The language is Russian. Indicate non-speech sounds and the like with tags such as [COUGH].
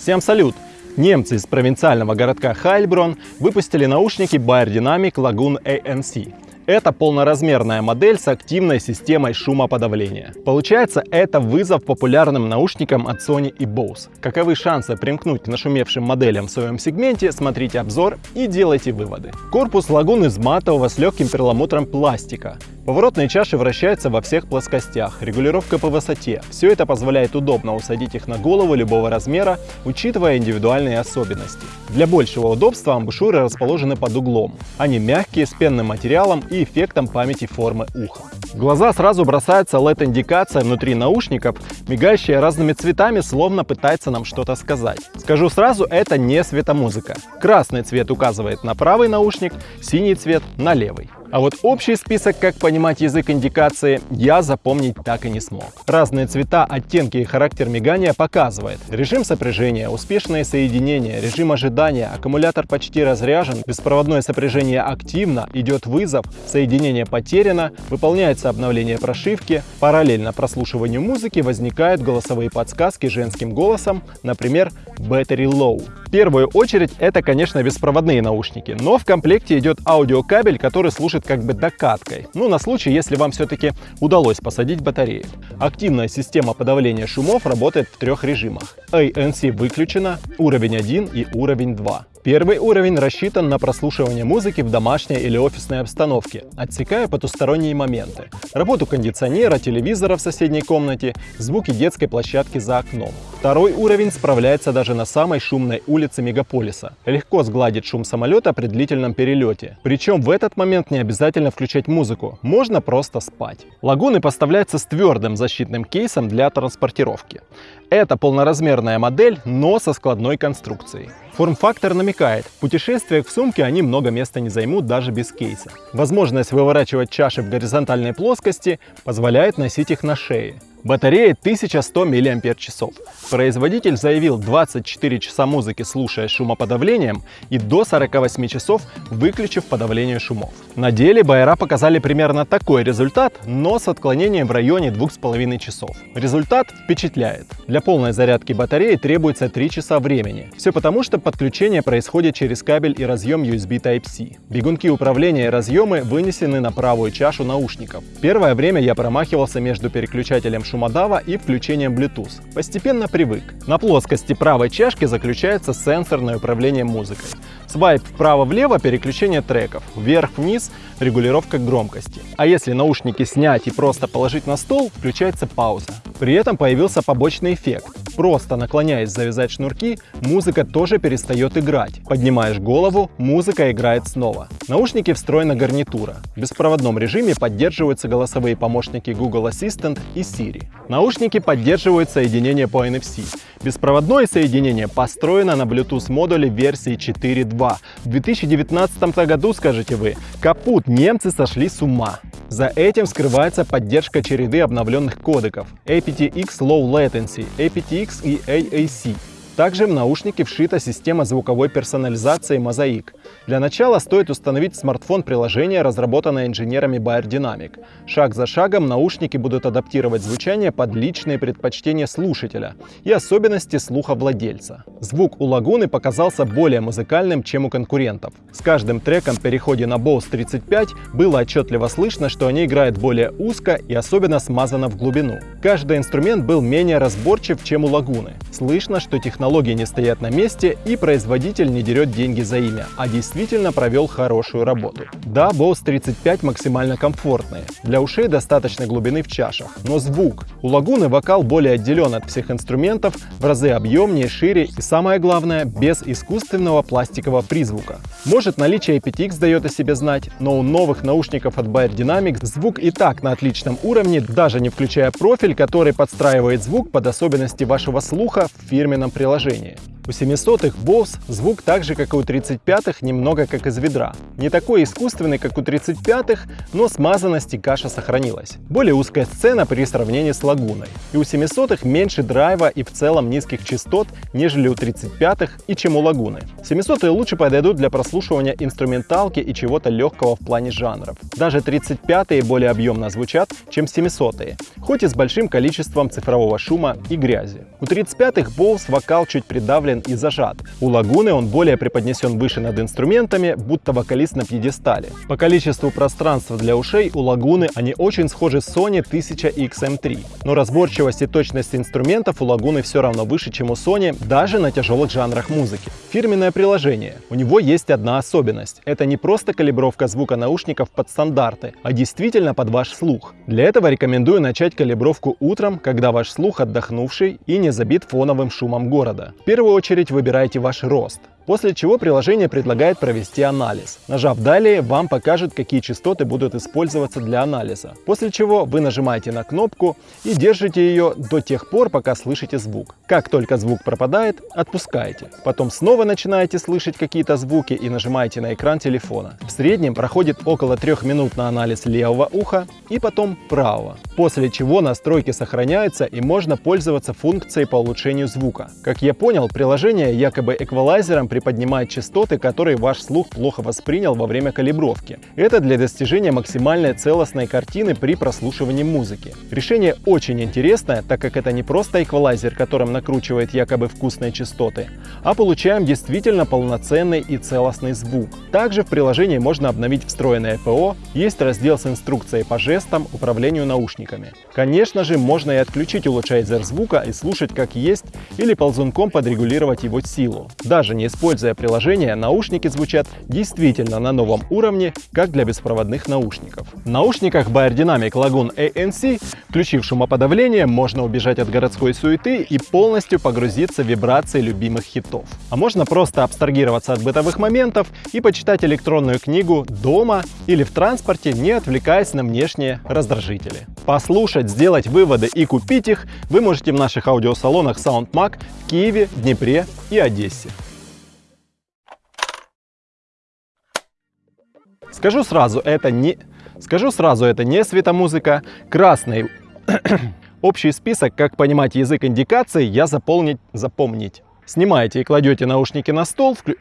Всем салют! Немцы из провинциального городка Хайльброн выпустили наушники Bayer Dynamic Lagoon ANC. Это полноразмерная модель с активной системой шумоподавления. Получается, это вызов популярным наушникам от Sony и Bose. Каковы шансы примкнуть к нашумевшим моделям в своем сегменте, смотрите обзор и делайте выводы. Корпус лагун из матового с легким перламутром пластика. Поворотные чаши вращаются во всех плоскостях, регулировка по высоте. Все это позволяет удобно усадить их на голову любого размера, учитывая индивидуальные особенности. Для большего удобства амбушюры расположены под углом. Они мягкие, с пенным материалом и эффектом памяти формы уха. В глаза сразу бросается LED-индикация внутри наушников, мигающая разными цветами, словно пытается нам что-то сказать. Скажу сразу, это не светомузыка. Красный цвет указывает на правый наушник, синий цвет на левый. А вот общий список, как понимать язык индикации, я запомнить так и не смог. Разные цвета, оттенки и характер мигания показывает. Режим сопряжения, успешное соединение, режим ожидания, аккумулятор почти разряжен, беспроводное сопряжение активно, идет вызов, соединение потеряно, выполняется обновление прошивки, параллельно прослушиванию музыки возникают голосовые подсказки женским голосом, например, Battery Low. Первую очередь это, конечно, беспроводные наушники, но в комплекте идет аудиокабель, который служит как бы докаткой, ну на случай, если вам все-таки удалось посадить батарею. Активная система подавления шумов работает в трех режимах. ANC выключена, уровень 1 и уровень 2. Первый уровень рассчитан на прослушивание музыки в домашней или офисной обстановке, отсекая потусторонние моменты, работу кондиционера, телевизора в соседней комнате, звуки детской площадки за окном. Второй уровень справляется даже на самой шумной улице мегаполиса. Легко сгладит шум самолета при длительном перелете. Причем в этот момент не обязательно включать музыку, можно просто спать. Лагуны поставляются с твердым защитным кейсом для транспортировки. Это полноразмерная модель, но со складной конструкцией. Форм-фактор намекает, в путешествиях в сумке они много места не займут даже без кейса. Возможность выворачивать чаши в горизонтальной плоскости позволяет носить их на шее. Батарея 1100 мАч. Производитель заявил 24 часа музыки, слушая шумоподавлением, и до 48 часов выключив подавление шумов. На деле байера показали примерно такой результат, но с отклонением в районе 2,5 часов. Результат впечатляет. Для полной зарядки батареи требуется 3 часа времени. Все потому, что подключение происходит через кабель и разъем USB Type-C. Бегунки управления и разъемы вынесены на правую чашу наушников. Первое время я промахивался между переключателем шумодава и включением Bluetooth. Постепенно привык. На плоскости правой чашки заключается сенсорное управление музыкой. Свайп вправо-влево – переключение треков, вверх-вниз – регулировка громкости. А если наушники снять и просто положить на стол, включается пауза. При этом появился побочный эффект. Просто наклоняясь завязать шнурки, музыка тоже перестает играть. Поднимаешь голову, музыка играет снова. Наушники встроена гарнитура. В беспроводном режиме поддерживаются голосовые помощники Google Assistant и Siri. Наушники поддерживают соединение по NFC. Беспроводное соединение построено на Bluetooth модуле версии 4.2. В 2019 году, скажете вы, капут, немцы сошли с ума. За этим скрывается поддержка череды обновленных кодеков aptX Low Latency, aptX и AAC. Также в наушнике вшита система звуковой персонализации Mosaic. Для начала стоит установить смартфон приложение, разработанное инженерами Bayer. Шаг за шагом наушники будут адаптировать звучание под личные предпочтения слушателя и особенности слуха владельца. Звук у Лагуны показался более музыкальным, чем у конкурентов. С каждым треком в переходе на Bose 35 было отчетливо слышно, что они играют более узко и особенно смазано в глубину. Каждый инструмент был менее разборчив, чем у Лагуны. Слышно, что технология технологии не стоят на месте и производитель не дерет деньги за имя, а действительно провел хорошую работу. Да, Bose 35 максимально комфортные. Для ушей достаточно глубины в чашах. Но звук. У Лагуны вокал более отделен от всех инструментов, в разы объемнее, шире и самое главное, без искусственного пластикового призвука. Может наличие aptX дает о себе знать, но у новых наушников от Bayer Dynamics звук и так на отличном уровне, даже не включая профиль, который подстраивает звук под особенности вашего слуха в фирменном приложении положении. У 700-х Bose звук так же, как и у 35-х, немного как из ведра. Не такой искусственный, как у 35-х, но смазанность и каша сохранилась. Более узкая сцена при сравнении с лагуной. И у 700-х меньше драйва и в целом низких частот, нежели у 35-х и чем у лагуны. 700-е лучше подойдут для прослушивания инструменталки и чего-то легкого в плане жанров. Даже 35-е более объемно звучат, чем 700-е, хоть и с большим количеством цифрового шума и грязи. У 35-х Bose вокал чуть придавлен расслаблен и зажат. У Лагуны он более преподнесен выше над инструментами, будто вокалист на пьедестале. По количеству пространства для ушей у Лагуны они очень схожи с Sony 1000XM3. Но разборчивость и точность инструментов у Лагуны все равно выше, чем у Sony, даже на тяжелых жанрах музыки. Фирменное приложение. У него есть одна особенность. Это не просто калибровка звука наушников под стандарты, а действительно под ваш слух. Для этого рекомендую начать калибровку утром, когда ваш слух отдохнувший и не забит фоновым шумом города. В первую очередь выбирайте ваш рост. После чего приложение предлагает провести анализ. Нажав «Далее», вам покажет, какие частоты будут использоваться для анализа. После чего вы нажимаете на кнопку и держите ее до тех пор, пока слышите звук. Как только звук пропадает, отпускаете. Потом снова начинаете слышать какие-то звуки и нажимаете на экран телефона. В среднем проходит около трех минут на анализ левого уха и потом правого. После чего настройки сохраняются и можно пользоваться функцией по улучшению звука. Как я понял, приложение якобы эквалайзером приподнимает частоты, которые ваш слух плохо воспринял во время калибровки. Это для достижения максимальной целостной картины при прослушивании музыки. Решение очень интересное, так как это не просто эквалайзер, которым накручивает якобы вкусные частоты, а получаем действительно полноценный и целостный звук. Также в приложении можно обновить встроенное ПО, есть раздел с инструкцией по жестам, управлению наушниками. Конечно же, можно и отключить улучшайзер звука и слушать как есть, или ползунком подрегулировать его силу. Даже не приложение, наушники звучат действительно на новом уровне, как для беспроводных наушников. В наушниках Beyerdynamic Lagoon ANC, включив шумоподавление, можно убежать от городской суеты и полностью погрузиться в вибрации любимых хитов. А можно просто абстрагироваться от бытовых моментов и почитать электронную книгу дома или в транспорте, не отвлекаясь на внешние раздражители. Послушать, сделать выводы и купить их вы можете в наших аудиосалонах SoundMag в Киеве, Днепре и Одессе. Скажу сразу, это не... Скажу сразу, это не светомузыка. Красный [CLEARS THROAT] общий список, как понимать язык индикации, я заполнить, запомнить. Снимаете и кладете наушники на стол, вклю...